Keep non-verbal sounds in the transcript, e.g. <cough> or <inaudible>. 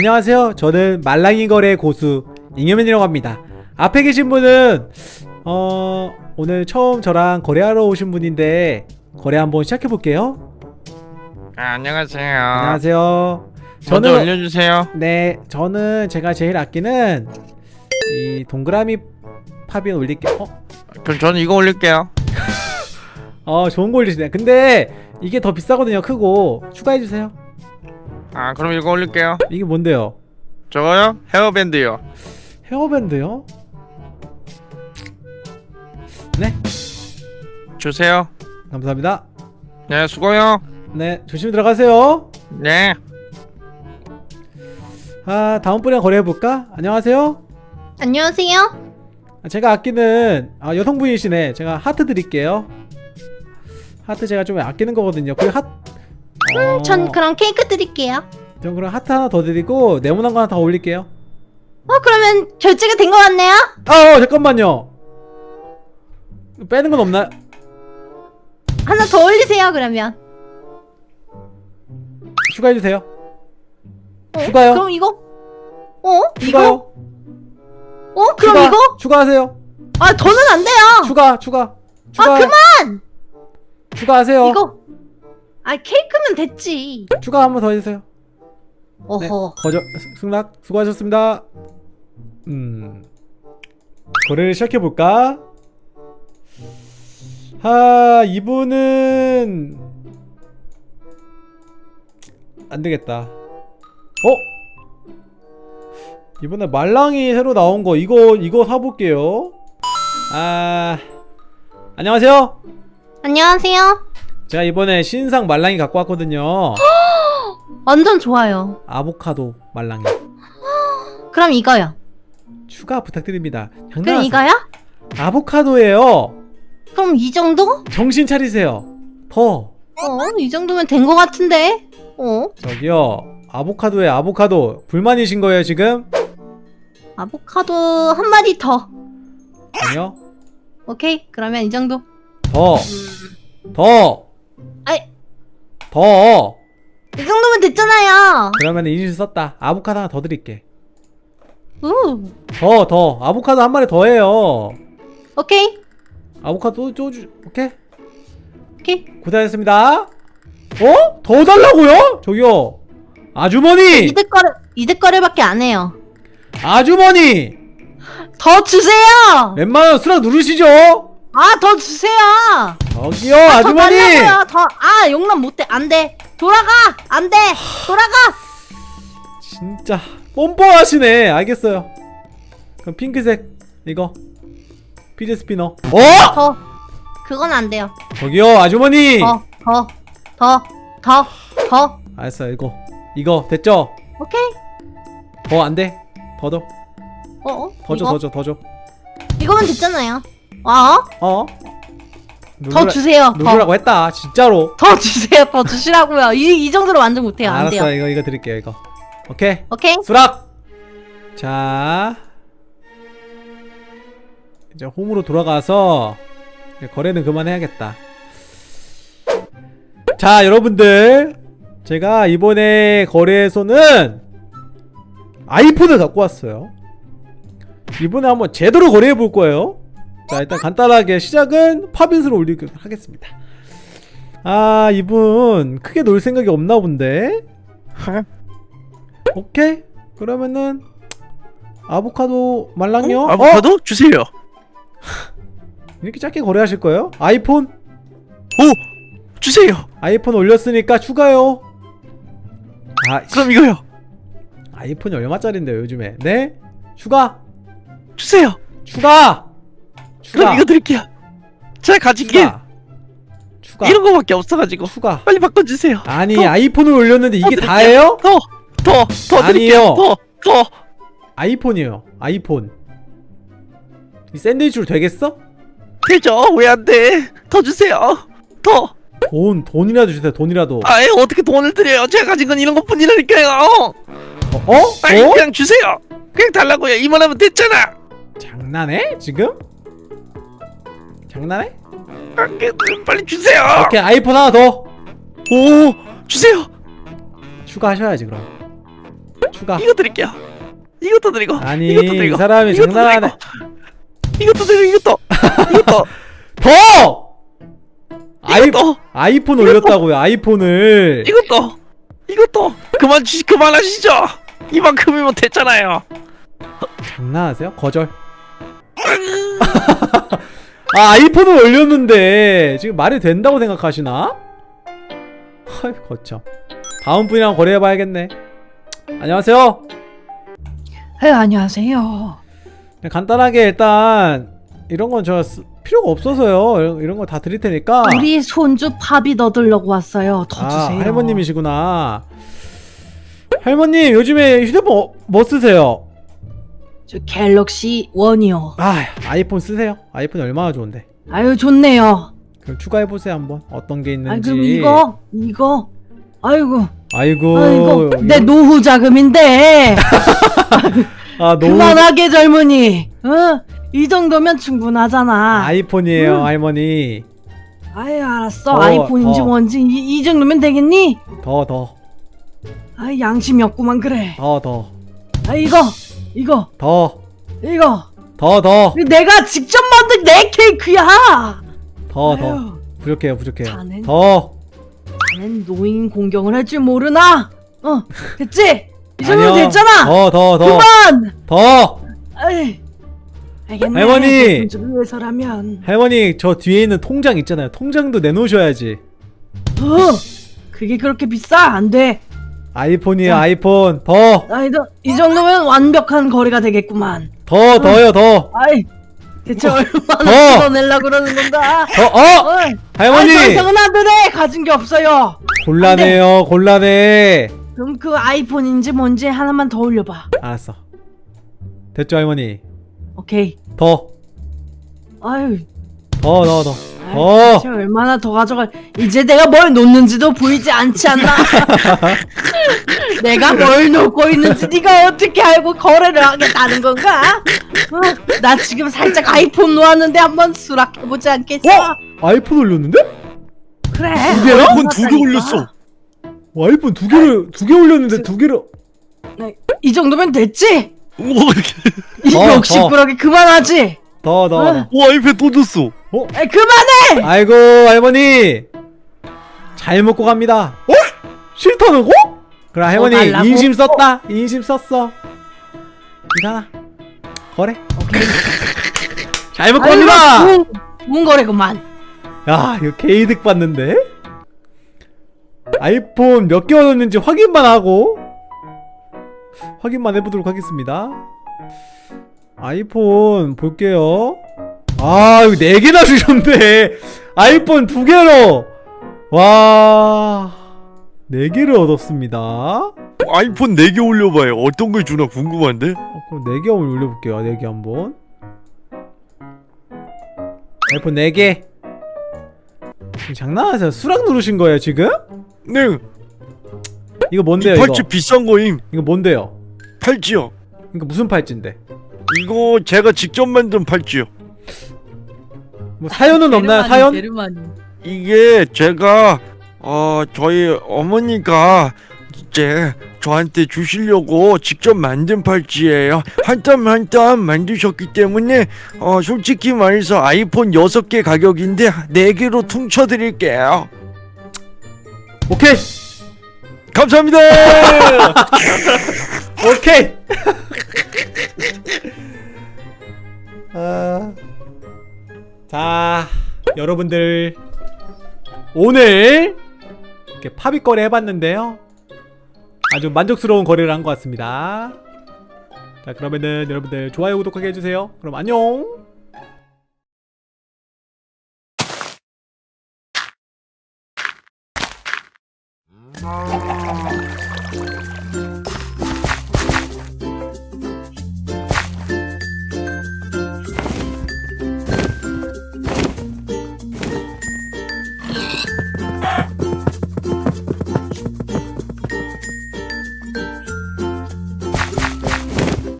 안녕하세요. 저는 말랑이 거래 고수 잉여맨이라고 합니다. 앞에 계신 분은 어 오늘 처음 저랑 거래하러 오신 분인데 거래 한번 시작해 볼게요. 아, 안녕하세요. 안녕하세요. 저는 올려주세요. 네 저는 제가 제일 아끼는 이 동그라미 팝인 올릴게요. 어? 그럼 저는 이거 올릴게요. <laughs> 어 좋은 거 올리시네. 근데 이게 더 비싸거든요. 크고 추가해 주세요. 아, 그럼 이거 올릴게요. 이게 뭔데요? 저거요? 헤어밴드요. 헤어밴드요? 네 주세요. 감사합니다. 네, 수고요. 네 조심히 들어가세요. 네. 아 다음 분이랑 거래해볼까? 안녕하세요 안녕하세요. 제가 아끼는 아 여성분이시네 제가 하트 드릴게요 하트 제가 좀 아끼는 거거든요 그리고 하 어, 전 그럼 케이크 드릴게요. 전 그럼 하트 하나 더 드리고 네모난 거 하나 더 올릴게요 어 그러면 결제가 된 것 같네요. 아 어, 잠깐만요 빼는 건 없나요? 하나 더 올리세요 그러면. 추가해 주세요 어, 추가요. 그럼 이거? 어? 이거? 추가요 어? 그럼 추가, 이거? 추가하세요 아 더는 안 돼요. 추가 추가 추가 아 그만. 추가하세요 이거. 아 케이크는 됐지. 추가 한 번 더 해주세요 어허. 네, 거저 승락 수고하셨습니다. 음 거래를 시작해 볼까? 아 이분은 안 되겠다. 어? 이번에 말랑이 새로 나온 거 이거 이거 사볼게요. 아 안녕하세요. 안녕하세요. 제가 이번에 신상 말랑이 갖고 왔거든요. <gasps> 완전 좋아요. 아보카도 말랑이 <gasps> 그럼 이거요. 추가 부탁드립니다. 그럼 이거요? 아보카도예요. 그럼 이 정도? 정신 차리세요. 더 어? 이 정도면 된 것 같은데? 어? 저기요. 아보카도에 아보카도 불만이신 거예요 지금? 아보카도 한 마리 더. 아니요. 오케이. 그러면 이 정도. 더, 더, 아이. 더. 이 정도면 됐잖아요. 그러면 인실 썼다. 아보카도 하나 더 드릴게. 우. 더, 더. 아보카도 한 마리 더 해요. 오케이. 아보카도 또 주. 오케이. 오케이. 고생하셨습니다. 어? 더 달라고요? 저기요. 아주머니, 이득 거래 이득 거래밖에 안 해요. 아주머니. 더 주세요. 웬만하면 수락 누르시죠. 아 더 주세요. 저기요, 아, 더 아주머니. 달라고요. 더. 아 용납 못해. 안 돼. 돌아가. 안 돼. 돌아가. 진짜 뻔뻔하시네 알겠어요 그럼 핑크색 이거 fidget spinner 어? 더. 그건 안 돼요. 저기요 아주머니 더. 더. 더. 더. 더. 알았어요 이거 이거 됐죠? 오케이. 더 안돼 더더 어? 어? 더줘? 더줘 더줘 이거면 됐잖아요. 어? 어? 더 누르라- 주세요. 더. 누르라고 했다 진짜로 더 주세요. 더 주시라고요. 이, 이 정도로 완전 못해요. 안 알았어 돼요. 이거 이거 드릴게요 이거 오케이 오케이. 수락 자 이제 홈으로 돌아가서 이제 거래는 그만해야겠다 자 여러분들 제가 이번에 거래에서는 아이폰을 갖고 왔어요 이번에 한번 제대로 거래해 볼 거예요 자 일단 간단하게 시작은 팝인스로 올리도록 하겠습니다 아 이분 크게 놀 생각이 없나 본데 오케이 그러면은 아보카도 말랑요 어? 아보카도 주세요. 이렇게 짧게 거래하실 거예요? 아이폰? 오, 주세요. 아이폰 올렸으니까 추가요 아 그럼 이거요. 아이폰이 얼마짜린데요 요즘에 네? 추가 주세요. 추가 추가 그럼 이거 드릴게요. 제가 가진 게 추가 이런 거밖에 없어가지고 추가 빨리 바꿔주세요. 아니 더, 아이폰을 올렸는데 이게 더 다예요? 더, 더, 더 드릴게요. 더, 더. 아이폰이에요 아이폰 이 샌드위치로 되겠어? 되죠? 왜 안 돼? 더 주세요. 더. 돈 돈이라도 주세요 돈이라도 아예 어떻게 돈을 드려요? 제가 가진 건 이런 것뿐이라니까요. 어? 어? 빨리 어? 그냥 주세요. 그냥 달라고요. 이만하면 됐잖아. 장난해? 지금? 장난해? 빨리 주세요. 오케이 아이폰 하나 더 오, 주세요. 추가하셔야지 그럼 추가 이거 드릴게요. 이것도 드리고. 아니 이것도 이 드리고. 사람이 이것도 장난하네 드리고. 이것도 드리고 이것도. 이것도. <laughs> 더! 아이, 이것도. 아이폰 올렸다고요 아이폰을 이것도. 이것도. 그만 주시 그만하시죠. 이만큼이면 됐잖아요. 장난하세요? 거절 <laughs> 아 아이폰을 올렸는데 지금 말이 된다고 생각하시나? 헐 거참 다음 분이랑 거래해봐야겠네 안녕하세요 네, 안녕하세요. 그냥 간단하게 일단 이런 건 저 필요가 없어서요 이런, 이런 거 다 드릴 테니까 우리 손주 팝이 넣으려고 왔어요. 더 아 주세요. 할머님이시구나 할머님 요즘에 휴대폰 어- 뭐 쓰세요? 저 갤럭시 원이요. 아 아이폰 쓰세요 아이폰이 얼마나 좋은데 아유 좋네요. 그럼 추가해보세요 한번 어떤 게아 있는지 그럼 이거 이거 아이고 아이고 아이고 내 이런- 노후 자금인데 <laughs> 아 너무 그만하게 젊은이. 어? 이 정도면 충분하잖아. 아이폰이에요 음. 할머니 아유 알았어. 더, 아이폰인지 더. 뭔지 이, 이 정도면 되겠니? 더 더 아 양심이 없구만 그래. 더 더 아 이거 이거 더 이거 더 더 내가 직접 만든 내 케이크야. 더 더 부족해요 부족해요 자넨- 더 나는 노인 공경을 할 줄 모르나? 어 됐지? 이 정도. 됐잖아. 더 더 더 그만. 더 아이, 알겠네. 할머니! 위해서라면. 할머니 저 뒤에 있는 통장 있잖아요 통장도 내놓으셔야지 어, 그게 그렇게 비싸? 안 돼. 아이폰이에요 자. 아이폰 더 아, 이, 정- 이 정도면 완벽한 거리가 되겠구만. 더 더요 더 아이, 대체 얼마나 더! 풀어내려 그러는 건가? 더, 어! 어이, 할머니! 아이, 더 이상은 안 되네. 가진 게 없어요. 곤란해요 곤란해 그럼 그 아이폰인지 뭔지 하나만 더 올려봐. 알았어 됐죠 할머니 오케이. 더 아유, 더, 더, 더. 아이, 더. 대체 얼마나 더 가져갈? 이제 내가 뭘 놓는지도 보이지 않지 않나? <laughs> 내가 뭘 놓고 있는지 네가 어떻게 알고 거래를 하겠다는 건가? 어, 나 지금 살짝 아이폰 놓았는데 한번 수락해보지 않겠어? 어? 아이폰 올렸는데? 그래. 두 개나? 아이폰 두 개 올렸어. 와, 아이폰 두 개를 두 개 올렸는데 두 개를 네, 이 정도면 됐지? 뭐이 어, 욕심꾸러기 그만하지? 더, 더, 어. 더. 와 아이패드 또 줬어. 에이, 그만해! 아이고 할머니 잘 먹고 갑니다. 어? 싫다는 거? 그래 할머니 달라고? 인심 썼다. 인심 썼어. 하나 거래. 잘 먹고 아이고, 갑니다. 좋은, 거래구만. 야 이거 개이득 받는데? 아이폰 몇개 얻었는지 확인만 하고 확인만 해보도록 하겠습니다 아이폰 볼게요 아 이거 4개나 주셨네 아이폰 2개로 와 4개를 얻었습니다 어, 아이폰 4개 올려봐요. 어떤 걸 주나 궁금한데? 어, 그럼 4개 한번 올려볼게요 4개 한번 아이폰 4개 지금 장난하세요 수락 누르신 거예요 지금? 네. 이거 이 뭔데요 이거? 팔찌 비싼 거임. 이거 뭔데요? 팔찌요. 이거 무슨 팔찌인데? 이거 제가 직접 만든 팔찌요. 뭐 사연은 없나요? 사연? 이게 제가 어 저희 어머니가 이제 저한테 주시려고 직접 만든 팔찌예요. 한 땀 한 땀 만드셨기 때문에 어 솔직히 말해서 아이폰 6개 가격인데 4개로 퉁쳐 드릴게요. 오케이! 감사합니다. <laughs> 오케이! <laughs> 아... 자, 여러분들 오늘 이렇게 팝이 거래 해봤는데요. 아주 만족스러운 거래를 한 것 같습니다. 자, 그러면은 여러분들 좋아요, 구독하게 해주세요. 그럼 안녕!